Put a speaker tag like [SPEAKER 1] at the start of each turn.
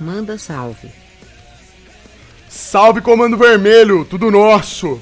[SPEAKER 1] Manda salve.
[SPEAKER 2] Salve, Comando Vermelho, tudo nosso!